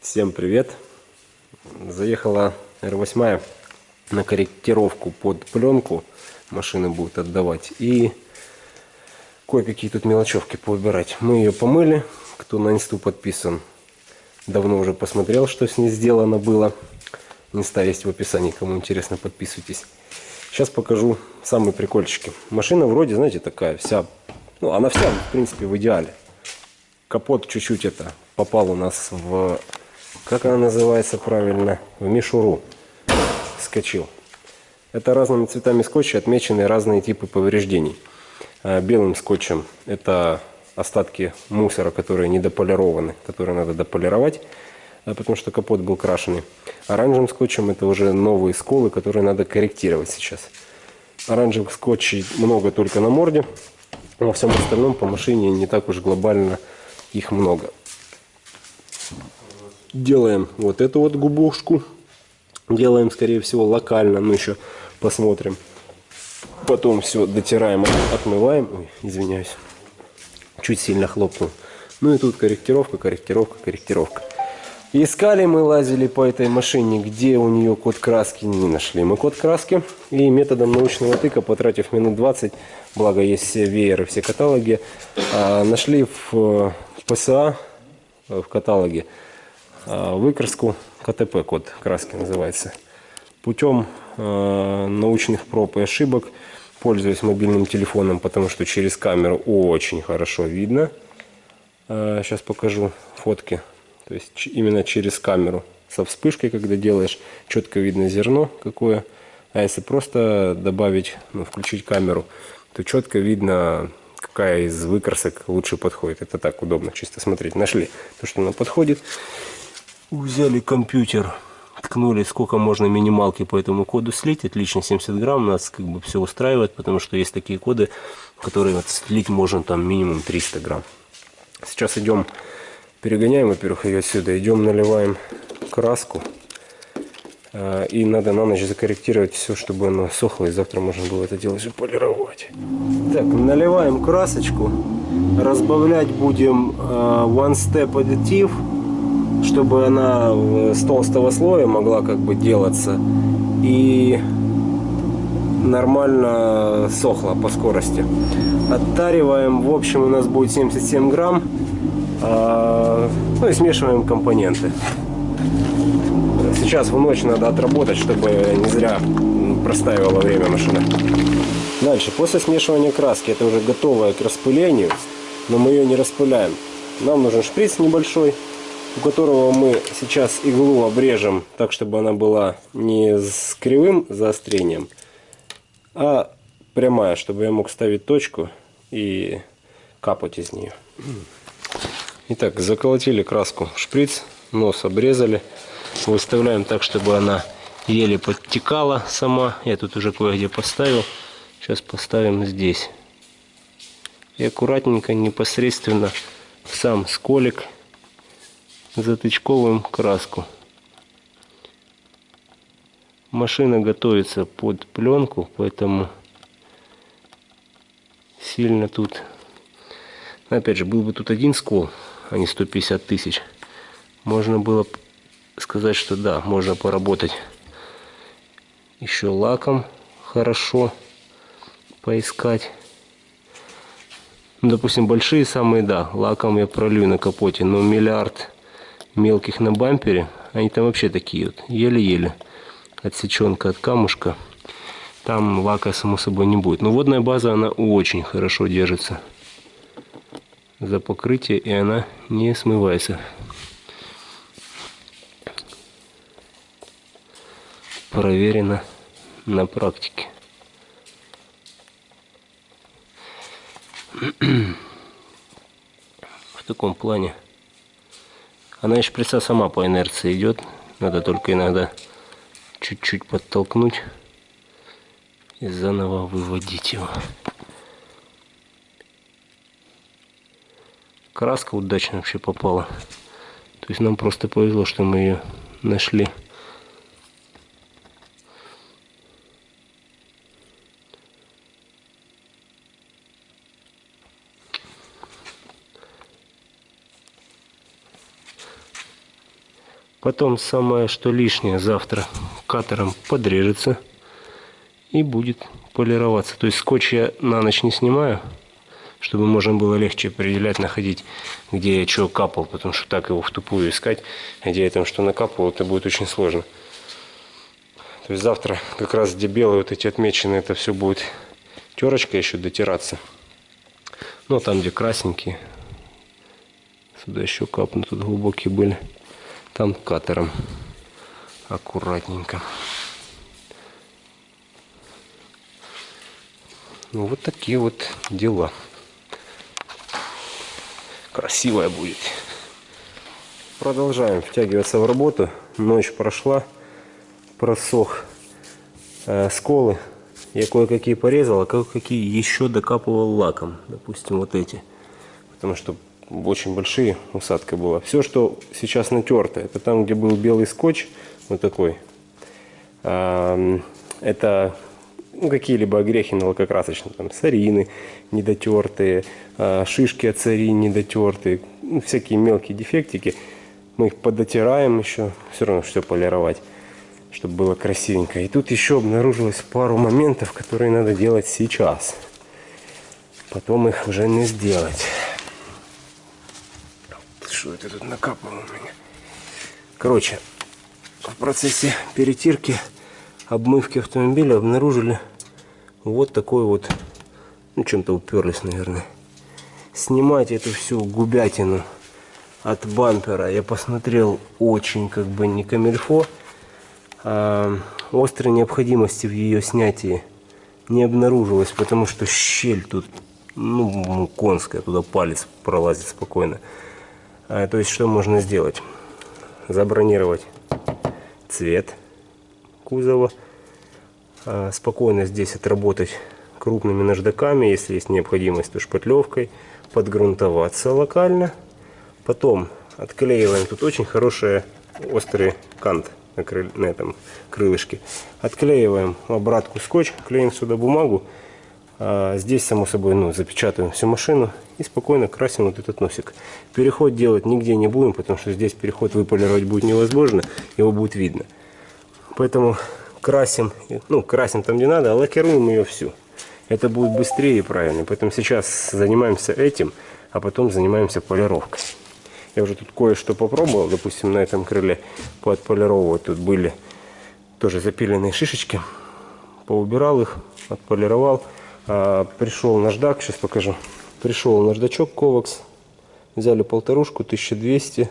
Всем привет! Заехала R8 на корректировку под пленку. Машина будет отдавать. И кое-какие тут мелочевки поубирать. Мы ее помыли. Кто на инсту подписан, давно уже посмотрел, что с ней сделано было. Инста есть в описании, кому интересно, подписывайтесь. Сейчас покажу самые прикольчики. Машина вроде, знаете, такая вся, ну, она вся, в принципе, в идеале. Капот чуть-чуть это попал у нас в как она называется правильно, в мишуру скочил. Это разными цветами скотча отмечены разные типы повреждений. А, белым скотчем это остатки мусора, которые недополированы, которые надо дополировать, а, потому что капот был крашеный. Оранжевым скотчем это уже новые сколы, которые надо корректировать сейчас. Оранжевых скотчей много только на морде, во всем остальном по машине не так уж глобально их много делаем вот эту вот губушку. Делаем, скорее всего, локально, но еще посмотрим. Потом все дотираем, отмываем. Ой, извиняюсь. Чуть сильно хлопнул. Ну и тут корректировка, корректировка, корректировка. Искали мы, лазили по этой машине, где у нее код краски, не нашли мы код краски. И методом научного тыка, потратив минут 20, благо есть все вееры, все каталоги, а, нашли в э, ПСА, в каталоге, Э, выкраску КТП, код краски называется. Путем э, научных проб и ошибок, пользуясь мобильным телефоном, потому что через камеру очень хорошо видно. Сейчас покажу фотки. То есть именно через камеру со вспышкой, когда делаешь, четко видно зерно какое. А если просто добавить, ну, включить камеру, то четко видно, какая из выкрасок лучше подходит. Это так удобно чисто смотреть. Нашли то, что нам подходит. Взяли компьютер, ткнули, сколько можно минималки по этому коду слить. Отлично, 70 грамм. Нас как бы все устраивает, потому что есть такие коды, которые вот слить можно там минимум 300 грамм. Сейчас идем, перегоняем, во-первых, ее отсюда. Идем, наливаем краску. А, и надо на ночь закорректировать все, чтобы оно сохло, и завтра можно было это дело же полировать. Так, наливаем красочку. Разбавлять будем а, One Step Additive чтобы она с толстого слоя могла как бы делаться и нормально сохла по скорости. Оттариваем, в общем у нас будет 77 грамм, а, ну и смешиваем компоненты. Сейчас в ночь надо отработать, чтобы не зря простаивало время машина. Дальше, после смешивания краски, это уже готовая к распылению, но мы ее не распыляем. Нам нужен шприц небольшой, у которого мы сейчас иглу обрежем так, чтобы она была не с кривым заострением, а прямая, чтобы я мог ставить точку и капать из нее. Итак, заколотили краску в шприц, нос обрезали, выставляем так, чтобы она еле подтекала сама. Я тут уже кое-где поставил. Сейчас поставим здесь. И аккуратненько, непосредственно в сам сколик затычковым краску. Машина готовится под пленку, поэтому сильно тут... Опять же, был бы тут один скол, а не 150 тысяч. Можно было сказать, что да, можно поработать еще лаком хорошо поискать. Ну, допустим, большие самые, да, лаком я пролью на капоте, но миллиард мелких на бампере. Они там вообще такие вот, еле-еле. Отсеченка от камушка. Там лака, само собой, не будет. Но водная база, она очень хорошо держится за покрытие, и она не смывается. Проверено на практике. В таком плане она и шприца сама по инерции идет. Надо только иногда чуть-чуть подтолкнуть и заново выводить его. Краска удачно вообще попала. То есть нам просто повезло, что мы ее нашли. Потом самое, что лишнее, завтра катером подрежется и будет полироваться. То есть скотч я на ночь не снимаю, чтобы можно было легче определять, находить, где я что капал, потому что так его в тупую искать, где я там что накапывал, это будет очень сложно. То есть завтра как раз где белые вот эти отмечены, это все будет терочка еще дотираться. Ну, а там, где красненькие, сюда еще капнут, тут глубокие были. Там катером аккуратненько. Ну, вот такие вот дела. Красивая будет. Продолжаем втягиваться в работу. Ночь прошла, просох э, сколы. Я кое-какие порезал, а кое-какие еще докапывал лаком. Допустим, вот эти. Потому что очень большие усадка была. Все, что сейчас натерто, это там, где был белый скотч, вот такой. Это ну, какие-либо огрехи на лакокрасочном, там сарины недотертые, а, шишки от сарин недотертые, ну, всякие мелкие дефектики. Мы их подотираем еще, все равно все полировать, чтобы было красивенько. И тут еще обнаружилось пару моментов, которые надо делать сейчас. Потом их уже не сделать. Что это тут накапало у меня? Короче, в процессе перетирки, обмывки автомобиля обнаружили вот такой вот, ну чем-то уперлись, наверное. Снимать эту всю губятину от бампера, я посмотрел, очень как бы не камильфо. А, острой необходимости в ее снятии не обнаружилось, потому что щель тут, ну, конская, туда палец пролазит спокойно. А, то есть что можно сделать? Забронировать цвет кузова. А, спокойно здесь отработать крупными наждаками, если есть необходимость, то шпатлевкой. Подгрунтоваться локально. Потом отклеиваем. Тут очень хороший острый кант на, крыль, на этом крылышке. Отклеиваем обратку скотч, клеим сюда бумагу. А здесь, само собой, ну, запечатываем всю машину и спокойно красим вот этот носик. Переход делать нигде не будем, потому что здесь переход выполировать будет невозможно, его будет видно. Поэтому красим, ну, красим там не надо, а лакируем ее всю. Это будет быстрее и правильно. Поэтому сейчас занимаемся этим, а потом занимаемся полировкой. Я уже тут кое-что попробовал, допустим, на этом крыле поотполировывать. Тут были тоже запиленные шишечки. Поубирал их, отполировал. А, пришел наждак, сейчас покажу. Пришел наждачок Ковакс. Взяли полторушку, 1200.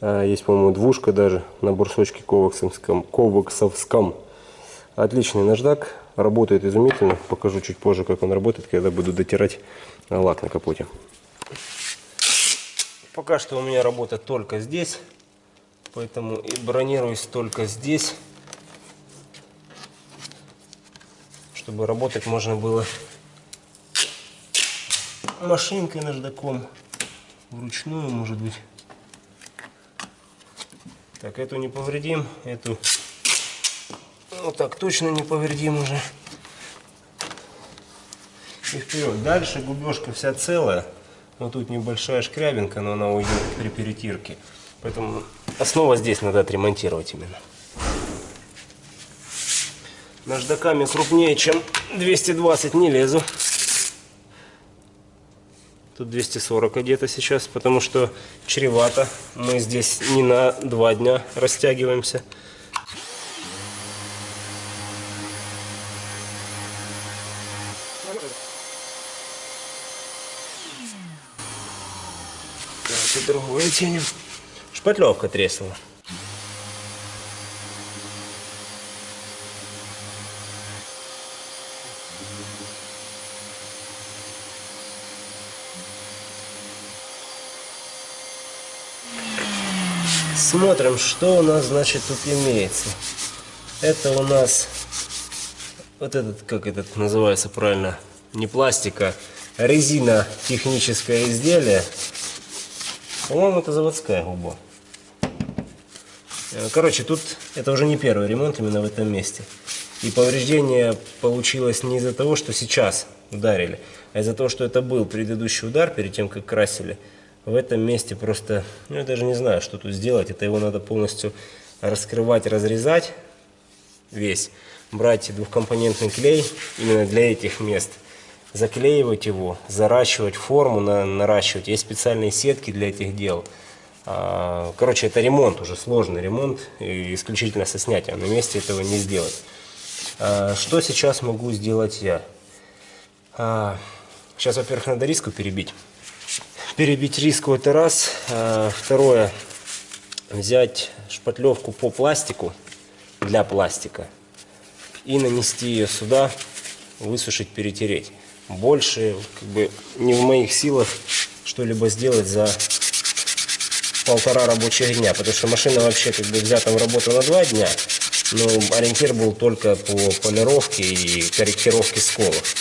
А, есть, по-моему, двушка даже на бурсочке коваксовском. коваксовском. Отличный наждак. Работает изумительно. Покажу чуть позже, как он работает, когда буду дотирать лак на капоте. Пока что у меня работа только здесь. Поэтому и бронируюсь только здесь. Чтобы работать можно было машинкой наждаком, вручную, может быть. Так, эту не повредим, эту вот так точно не повредим уже. И вперед. Дальше губежка вся целая, но тут небольшая шкрябинка, но она уйдет при перетирке. Поэтому основа здесь надо отремонтировать именно наждаками крупнее, чем 220 не лезу. Тут 240 где-то сейчас, потому что чревато. Мы здесь не на два дня растягиваемся. Так, и другое тянем. Шпатлевка треснула. Смотрим, что у нас, значит, тут имеется. Это у нас вот этот, как этот называется правильно, не пластика, а резина техническое изделие. По-моему, это заводская губа. Э, короче, тут это уже не первый ремонт именно в этом месте. И повреждение получилось не из-за того, что сейчас ударили, а из-за того, что это был предыдущий удар перед тем, как красили в этом месте просто, ну я даже не знаю, что тут сделать. Это его надо полностью раскрывать, разрезать весь. Брать двухкомпонентный клей именно для этих мест. Заклеивать его, заращивать форму, на, наращивать. Есть специальные сетки для этих дел. А, короче, это ремонт уже, сложный ремонт, исключительно со снятием. На месте этого не сделать. А, что сейчас могу сделать я? А, сейчас, во-первых, надо риску перебить. Перебить риску это раз. Второе, взять шпатлевку по пластику, для пластика, и нанести ее сюда, высушить, перетереть. Больше как бы не в моих силах что-либо сделать за полтора рабочих дня, потому что машина вообще как бы взята в работу на два дня, но ориентир был только по полировке и корректировке сколов.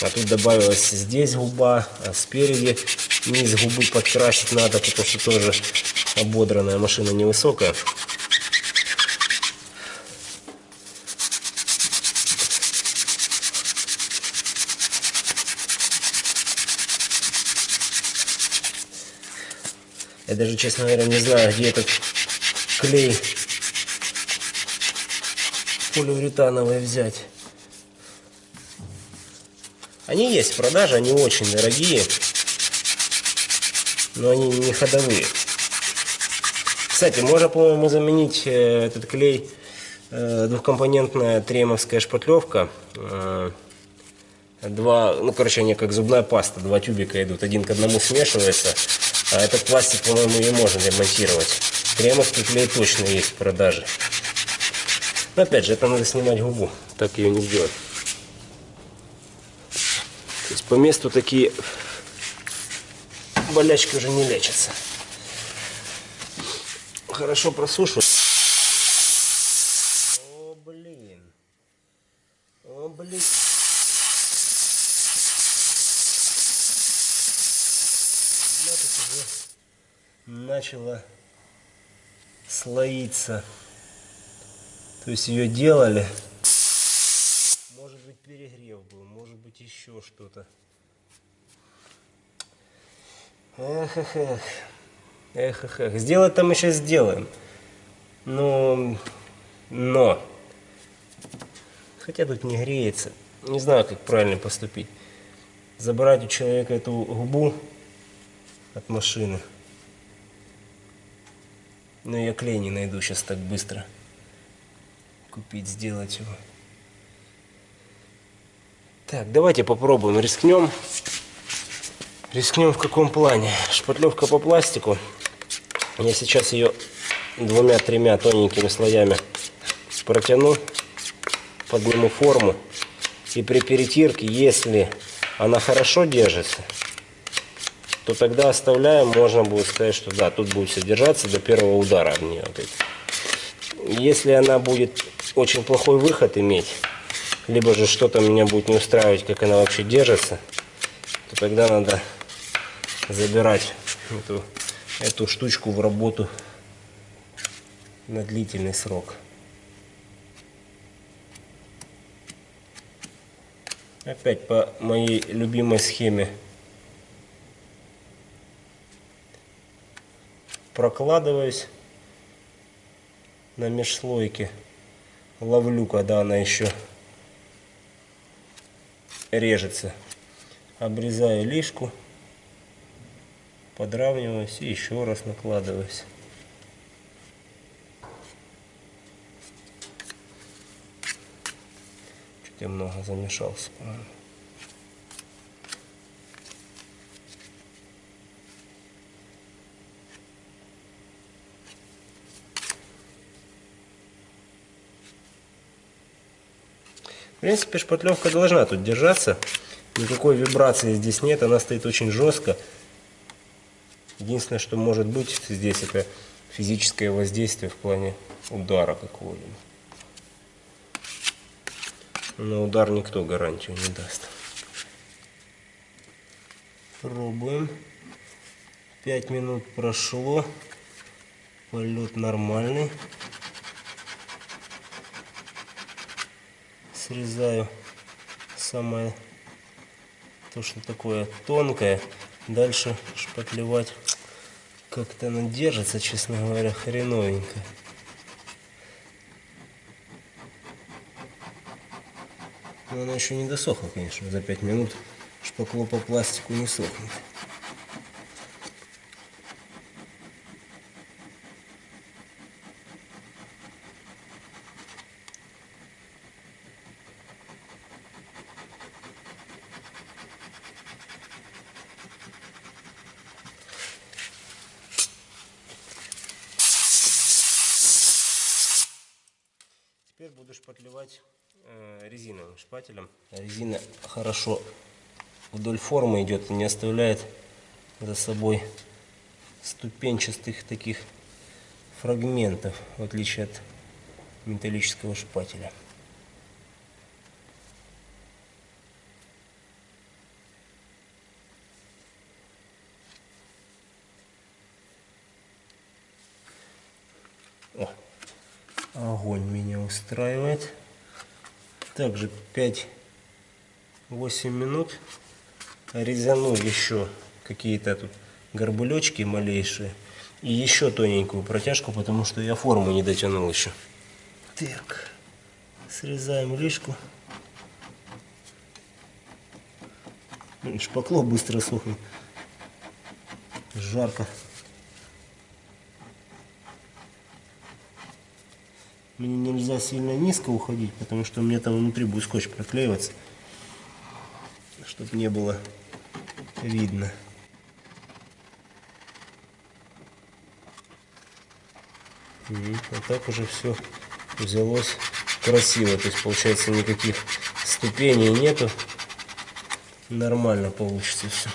А тут добавилась здесь губа, а спереди низ губы подкрасить надо, потому что тоже ободранная машина невысокая. Я даже, честно говоря, не знаю, где этот клей полиуретановый взять. Они есть в продаже, они очень дорогие, но они не ходовые. Кстати, можно, по-моему, заменить э, этот клей э, двухкомпонентная тремовская шпатлевка. Э, два, ну, короче, они как зубная паста, два тюбика идут, один к одному смешивается. А этот пластик, по-моему, ее можно ремонтировать. Кремовский клей точно есть в продаже. Но опять же, это надо снимать губу. Так ее не сделать. То есть по месту такие болячки уже не лечатся. Хорошо просушивать. О, блин. О, блин. начала слоиться. То есть ее делали. Может быть перегрев был, может быть еще что-то. Эх, эх, эх. Эх, эх, эх. Сделать там еще сделаем. Но, но. Хотя тут не греется. Не знаю, как правильно поступить. Забрать у человека эту губу от машины. Но я клей не найду сейчас так быстро. Купить, сделать его. Так, давайте попробуем, рискнем. Рискнем в каком плане? Шпатлевка по пластику. Я сейчас ее двумя-тремя тоненькими слоями протяну, подниму форму. И при перетирке, если она хорошо держится, то тогда оставляем, можно будет сказать, что да, тут будет все держаться до первого удара в нее. Если она будет очень плохой выход иметь, либо же что-то меня будет не устраивать, как она вообще держится, то тогда надо забирать эту, эту штучку в работу на длительный срок. Опять по моей любимой схеме прокладываюсь на межслойке. Ловлю, когда она еще режется. Обрезаю лишку, подравниваюсь и еще раз накладываюсь. Чуть я много замешался. В принципе, шпатлевка должна тут держаться. Никакой вибрации здесь нет, она стоит очень жестко. Единственное, что может быть здесь, это физическое воздействие в плане удара какого-либо. На удар никто гарантию не даст. Пробуем. Пять минут прошло. Полет нормальный. срезаю самое то, что такое тонкое. Дальше шпатлевать Как-то она держится, честно говоря, хреновенько. Но она еще не досохла, конечно, за 5 минут шпакло по пластику не сохнет. Теперь буду шпатлевать э, резиновым шпателем. Резина хорошо вдоль формы идет не оставляет за собой ступенчатых таких фрагментов, в отличие от металлического шпателя. О, огонь меня устраивает. Также 5-8 минут резану еще какие-то тут горбулечки малейшие. И еще тоненькую протяжку, потому что я форму не дотянул еще. Так, срезаем лишку. Шпакло быстро сохнет. Жарко. Мне нельзя сильно низко уходить, потому что мне там внутри будет скотч проклеиваться, чтобы не было видно. Вот так уже все взялось красиво. То есть получается никаких ступеней нету. Нормально получится все.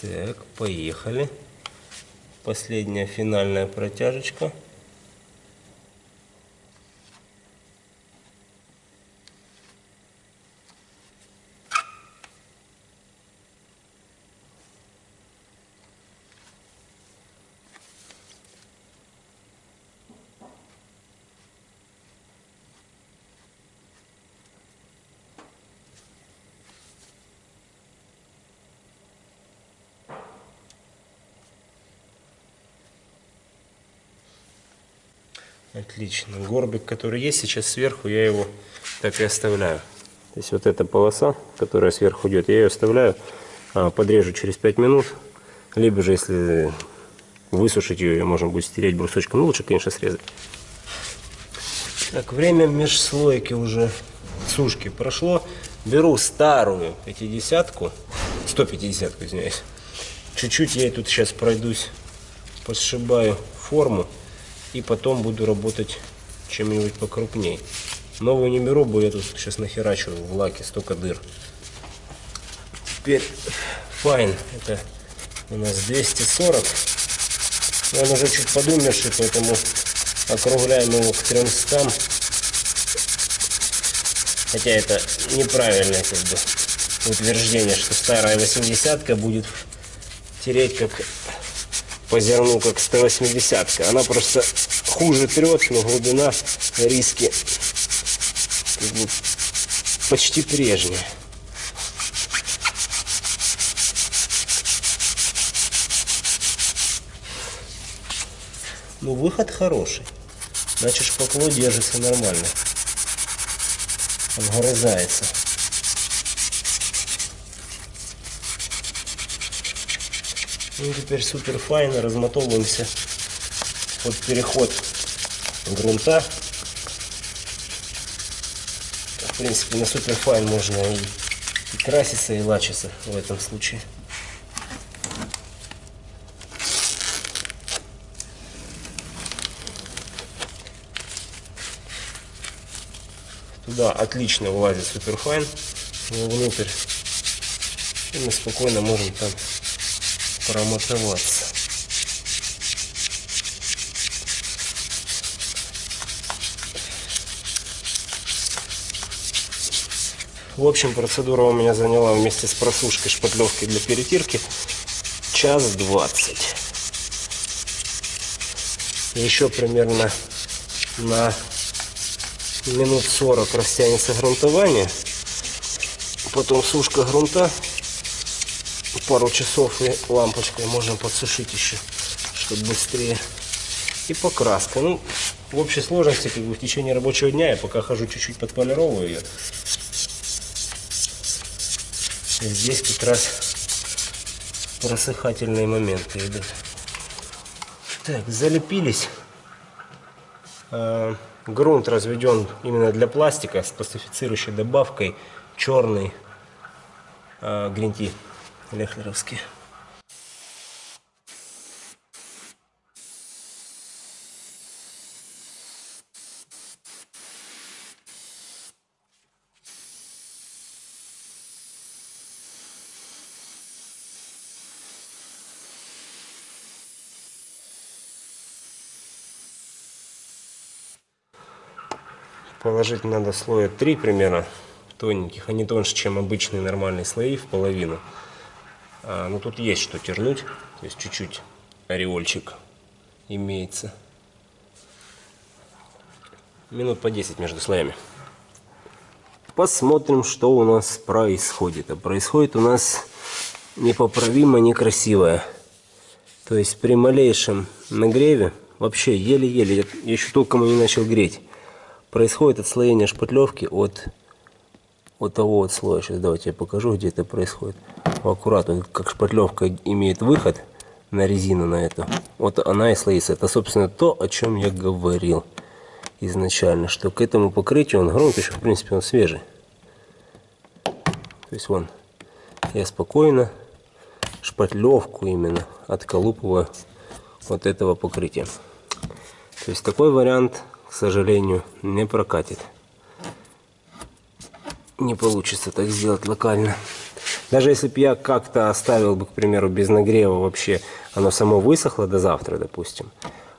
Так, поехали. Последняя финальная протяжечка. Отлично. Горбик, который есть сейчас сверху, я его так и оставляю. То есть вот эта полоса, которая сверху идет, я ее оставляю, а, подрежу через 5 минут. Либо же, если высушить ее, ее можно будет стереть брусочком. Ну, лучше, конечно, срезать. Так, время межслойки уже сушки прошло. Беру старую 50-ку, 150-ку, извиняюсь. Чуть-чуть я тут сейчас пройдусь, посшибаю форму и потом буду работать чем-нибудь покрупней. Новую не беру, бо я тут сейчас нахерачу в лаке столько дыр. Теперь файн, это у нас 240. Он уже чуть подумерший, поэтому округляем его к 300. Хотя это неправильное как бы утверждение, что старая 80 будет тереть как по зерну как 180 -ка. Она просто хуже трет, но глубина риски как бы почти прежняя. Ну, выход хороший. Значит, шпакло держится нормально. Обгрызается. Ну, теперь супер файно размотовываемся под переход грунта. В принципе, на superfine можно и, и краситься, и лачиться в этом случае. Туда отлично влазит superfine внутрь. И мы спокойно можем там промотоваться. В общем, процедура у меня заняла вместе с просушкой шпатлевки для перетирки час двадцать. Еще примерно на минут 40 растянется грунтование. Потом сушка грунта. Пару часов и лампочкой можно подсушить еще, чтобы быстрее. И покраска. Ну, в общей сложности, как бы в течение рабочего дня я пока хожу чуть-чуть подполировываю ее. И здесь как раз просыхательные моменты идут. Так, залепились. А, грунт разведен именно для пластика с пластифицирующей добавкой черный а, лехлеровский. Положить надо слоя 3 примерно тоненьких, они тоньше, чем обычные нормальные слои в половину. А, ну тут есть что тернуть, то есть чуть-чуть ореольчик имеется. Минут по 10 между слоями. Посмотрим, что у нас происходит. А происходит у нас непоправимо некрасивое. То есть при малейшем нагреве, вообще еле-еле, я еще толком и не начал греть, происходит отслоение шпатлевки от, от того вот слоя. Сейчас давайте я покажу, где это происходит. Аккуратно, как шпатлевка имеет выход на резину на эту. Вот она и слоится. Это, собственно, то, о чем я говорил изначально, что к этому покрытию он грунт еще, в принципе, он свежий. То есть, вон, я спокойно шпатлевку именно отколупываю вот этого покрытия. То есть, такой вариант сожалению, не прокатит. Не получится так сделать локально. Даже если бы я как-то оставил бы, к примеру, без нагрева вообще, оно само высохло до завтра, допустим,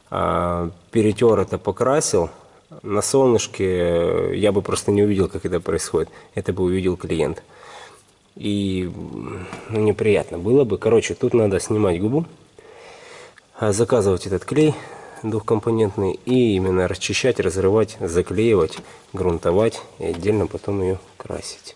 а перетер это, покрасил, на солнышке я бы просто не увидел, как это происходит. Это бы увидел клиент. И ну, неприятно было бы. Короче, тут надо снимать губу, а заказывать этот клей, двухкомпонентный и именно расчищать, разрывать, заклеивать, грунтовать и отдельно потом ее красить.